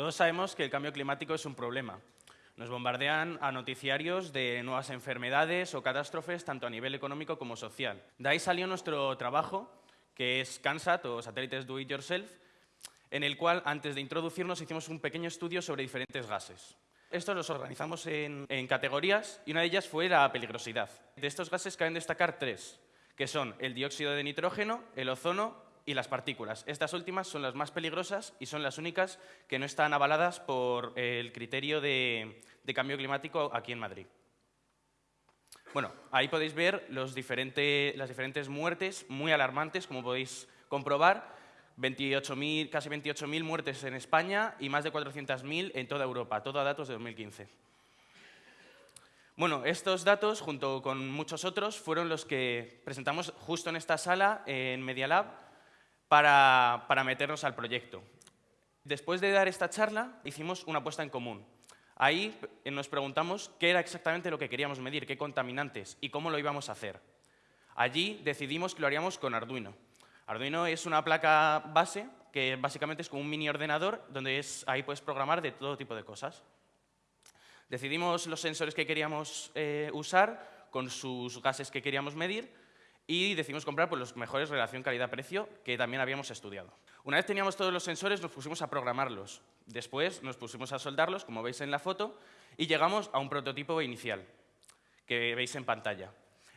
Todos sabemos que el cambio climático es un problema. Nos bombardean a noticiarios de nuevas enfermedades o catástrofes, tanto a nivel económico como social. De ahí salió nuestro trabajo, que es CANSAT, o Satélites Do It Yourself, en el cual, antes de introducirnos, hicimos un pequeño estudio sobre diferentes gases. Estos los organizamos en, categorías y una de ellas fue la peligrosidad. De estos gases caben destacar tres, que son el dióxido de nitrógeno, el ozono y las partículas. Estas últimas son las más peligrosas y son las únicas que no están avaladas por el criterio de, cambio climático aquí en Madrid. Bueno, ahí podéis ver las diferentes muertes muy alarmantes, como podéis comprobar. 28 casi 28.000 muertes en España y más de 400.000 en toda Europa, todo a datos de 2015. Bueno, estos datos, junto con muchos otros, fueron los que presentamos justo en esta sala, en Media Lab, para, meternos al proyecto. Después de dar esta charla, hicimos una apuesta en común. Ahí nos preguntamos qué era exactamente lo que queríamos medir, qué contaminantes y cómo lo íbamos a hacer. Allí decidimos que lo haríamos con Arduino. Arduino es una placa base que básicamente es como un mini ordenador donde es, ahí puedes programar de todo tipo de cosas. Decidimos los sensores que queríamos eh, usar con sus gases que queríamos medir y decidimos comprar pues, los mejores relación calidad-precio que también habíamos estudiado. Una vez teníamos todos los sensores, nos pusimos a programarlos. Después nos pusimos a soldarlos, como veis en la foto, y llegamos a un prototipo inicial, que veis en pantalla.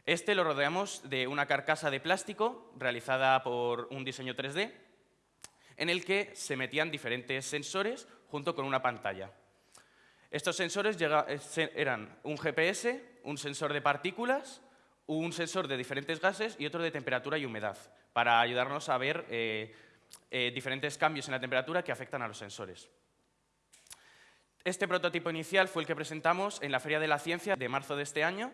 Este lo rodeamos de una carcasa de plástico realizada por un diseño 3D, en el que se metían diferentes sensores junto con una pantalla. Estos sensores eran un GPS, un sensor de partículas, un sensor de diferentes gases y otro de temperatura y humedad, para ayudarnos a ver eh, eh, diferentes cambios en la temperatura que afectan a los sensores. Este prototipo inicial fue el que presentamos en la Feria de la Ciencia de marzo de este año,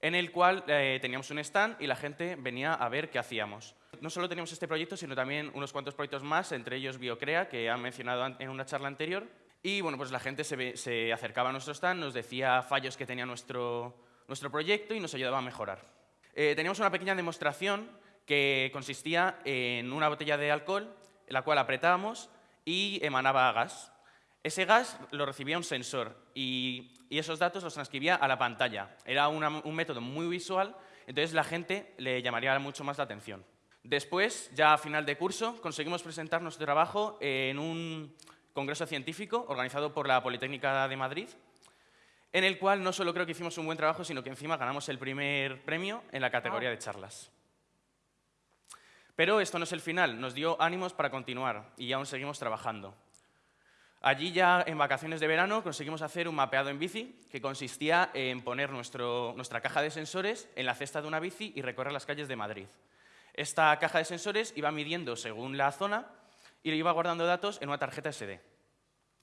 en el cual eh, teníamos un stand y la gente venía a ver qué hacíamos. No solo teníamos este proyecto, sino también unos cuantos proyectos más, entre ellos Biocrea, que han mencionado en una charla anterior. Y bueno, pues la gente se, se acercaba a nuestro stand, nos decía fallos que tenía nuestro, nuestro proyecto y nos ayudaba a mejorar. Eh, teníamos una pequeña demostración que consistía en una botella de alcohol, la cual apretábamos y emanaba gas. Ese gas lo recibía un sensor y, esos datos los transcribía a la pantalla. Era un método muy visual, entonces la gente le llamaría mucho más la atención. Después, ya a final de curso, conseguimos presentar nuestro trabajo en un congreso científico organizado por la Politécnica de Madrid en el cual no solo creo que hicimos un buen trabajo, sino que encima ganamos el primer premio en la categoría de charlas. Pero esto no es el final, nos dio ánimos para continuar y aún seguimos trabajando. Allí ya en vacaciones de verano conseguimos hacer un mapeado en bici que consistía en poner nuestra caja de sensores en la cesta de una bici y recorrer las calles de Madrid. Esta caja de sensores iba midiendo según la zona y iba guardando datos en una tarjeta SD.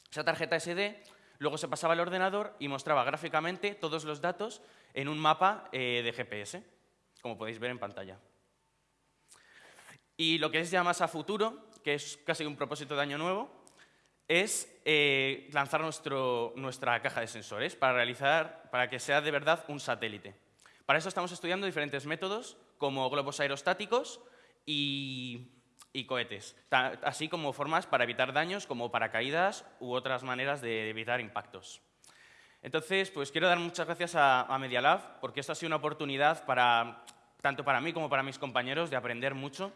Esa tarjeta SD Luego se pasaba al ordenador y mostraba gráficamente todos los datos en un mapa eh, de GPS, como podéis ver en pantalla. Y lo que es ya más a futuro, que es casi un propósito de año nuevo, es eh, lanzar nuestra caja de sensores para, realizar, para que sea de verdad un satélite. Para eso estamos estudiando diferentes métodos, como globos aerostáticos y y cohetes, así como formas para evitar daños como paracaídas u otras maneras de evitar impactos. Entonces, pues quiero dar muchas gracias a, a porque esto ha sido una oportunidad para, tanto para mí como para mis compañeros de aprender mucho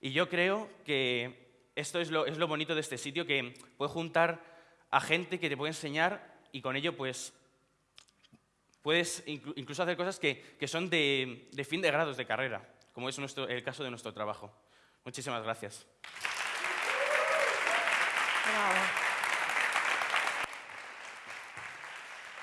y yo creo que esto es lo, es lo bonito de este sitio, que puede juntar a gente que te puede enseñar y con ello pues puedes incluso hacer cosas que, que son de, de, fin de grados de carrera, como es nuestro, el caso de nuestro trabajo. Muchísimas gracias.